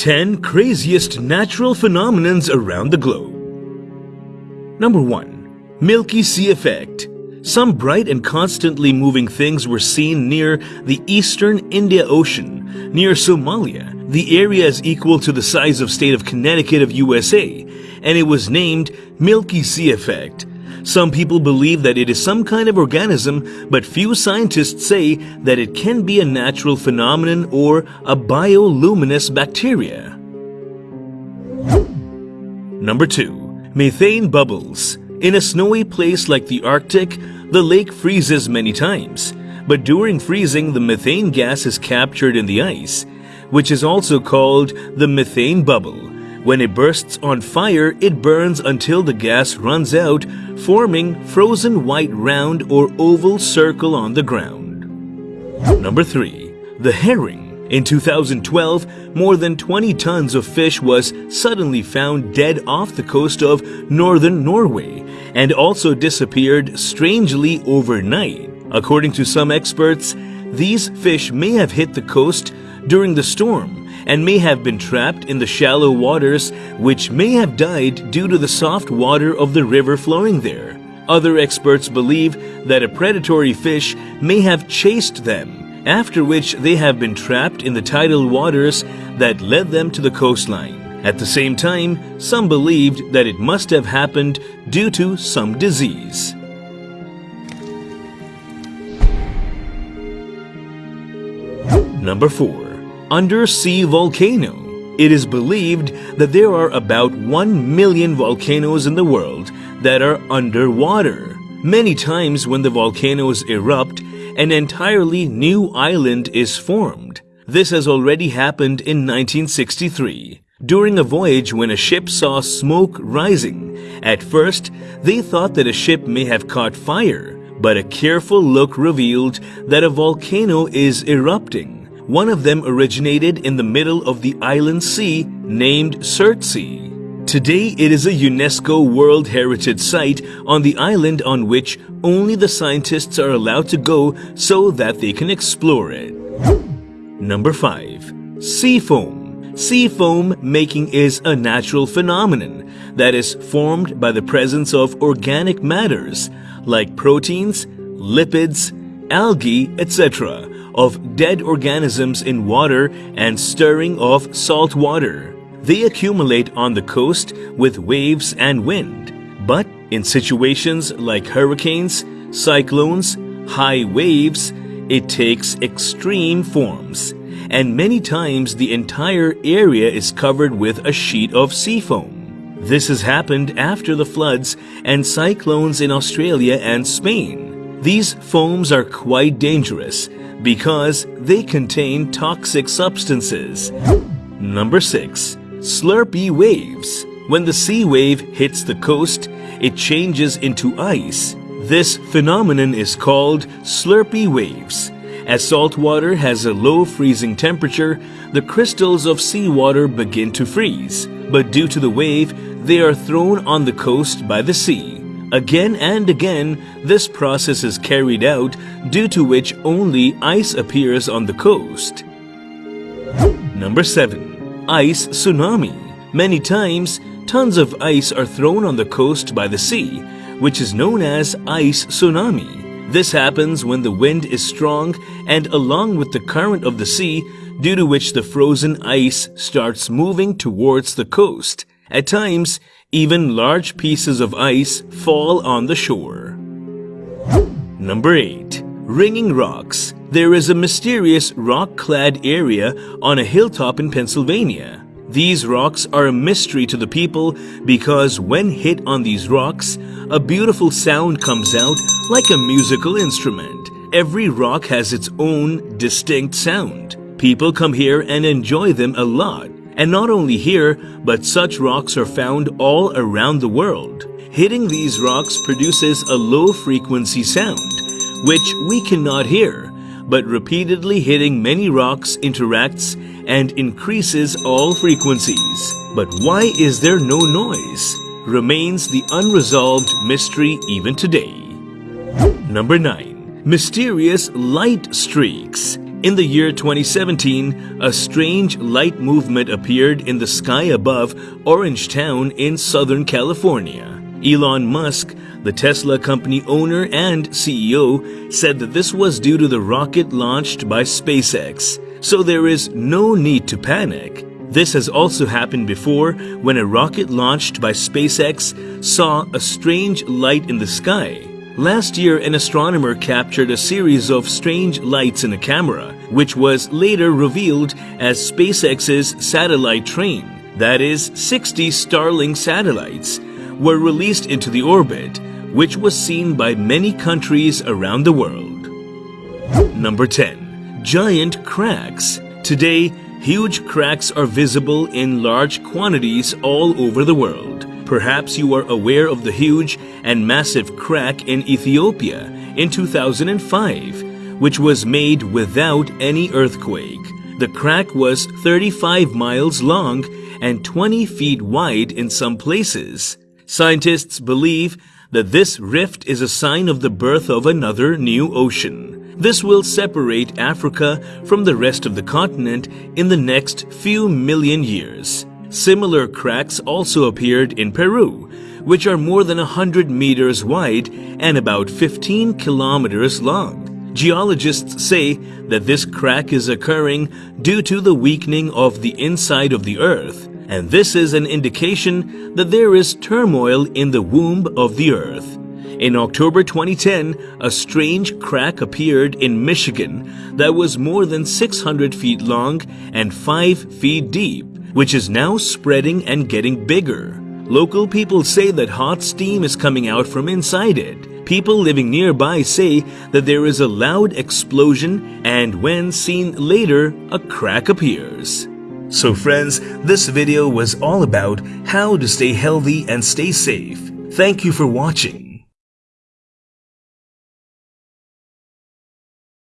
10 craziest natural phenomenons around the globe. Number 1. Milky Sea Effect. Some bright and constantly moving things were seen near the eastern India Ocean, near Somalia. The area is equal to the size of state of Connecticut of USA, and it was named Milky Sea Effect. Some people believe that it is some kind of organism, but few scientists say that it can be a natural phenomenon or a bioluminescent bacteria. Number 2. Methane Bubbles In a snowy place like the Arctic, the lake freezes many times. But during freezing, the methane gas is captured in the ice, which is also called the methane bubble. When it bursts on fire, it burns until the gas runs out, forming frozen white round or oval circle on the ground. Number 3. The herring. In 2012, more than 20 tons of fish was suddenly found dead off the coast of northern Norway and also disappeared strangely overnight. According to some experts, these fish may have hit the coast during the storm and may have been trapped in the shallow waters which may have died due to the soft water of the river flowing there. Other experts believe that a predatory fish may have chased them, after which they have been trapped in the tidal waters that led them to the coastline. At the same time, some believed that it must have happened due to some disease. Number 4 undersea volcano. It is believed that there are about 1 million volcanoes in the world that are underwater. Many times when the volcanoes erupt, an entirely new island is formed. This has already happened in 1963 during a voyage when a ship saw smoke rising. At first, they thought that a ship may have caught fire, but a careful look revealed that a volcano is erupting. One of them originated in the middle of the island sea named Surtsey. Today, it is a UNESCO World Heritage Site on the island on which only the scientists are allowed to go so that they can explore it. Number 5. Sea foam. Sea foam making is a natural phenomenon that is formed by the presence of organic matters like proteins, lipids, algae, etc of dead organisms in water and stirring of salt water. They accumulate on the coast with waves and wind. But in situations like hurricanes, cyclones, high waves, it takes extreme forms. And many times the entire area is covered with a sheet of sea foam. This has happened after the floods and cyclones in Australia and Spain. These foams are quite dangerous because they contain toxic substances. Number 6. Slurpee waves. When the sea wave hits the coast, it changes into ice. This phenomenon is called slurpee waves. As salt water has a low freezing temperature, the crystals of seawater begin to freeze. But due to the wave, they are thrown on the coast by the sea. Again and again, this process is carried out due to which only ice appears on the coast. Number 7. Ice Tsunami Many times, tons of ice are thrown on the coast by the sea, which is known as ice tsunami. This happens when the wind is strong and along with the current of the sea, due to which the frozen ice starts moving towards the coast. At times, even large pieces of ice fall on the shore. Number 8. Ringing Rocks There is a mysterious rock-clad area on a hilltop in Pennsylvania. These rocks are a mystery to the people because when hit on these rocks, a beautiful sound comes out like a musical instrument. Every rock has its own distinct sound. People come here and enjoy them a lot. And not only here, but such rocks are found all around the world. Hitting these rocks produces a low frequency sound, which we cannot hear, but repeatedly hitting many rocks interacts and increases all frequencies. But why is there no noise? Remains the unresolved mystery even today. Number 9. Mysterious light streaks In the year 2017, a strange light movement appeared in the sky above Orangetown in Southern California. Elon Musk, the Tesla company owner and CEO, said that this was due to the rocket launched by SpaceX, so there is no need to panic. This has also happened before when a rocket launched by SpaceX saw a strange light in the sky. Last year, an astronomer captured a series of strange lights in a camera, which was later revealed as SpaceX's satellite train. That is, 60 Starlink satellites were released into the orbit, which was seen by many countries around the world. Number 10. Giant cracks. Today, huge cracks are visible in large quantities all over the world. Perhaps you are aware of the huge and massive crack in Ethiopia in 2005, which was made without any earthquake. The crack was 35 miles long and 20 feet wide in some places. Scientists believe that this rift is a sign of the birth of another new ocean. This will separate Africa from the rest of the continent in the next few million years. Similar cracks also appeared in Peru, which are more than 100 meters wide and about 15 kilometers long. Geologists say that this crack is occurring due to the weakening of the inside of the earth, and this is an indication that there is turmoil in the womb of the earth. In October 2010, a strange crack appeared in Michigan that was more than 600 feet long and 5 feet deep which is now spreading and getting bigger. Local people say that hot steam is coming out from inside it. People living nearby say that there is a loud explosion and when seen later, a crack appears. So friends, this video was all about how to stay healthy and stay safe. Thank you for watching.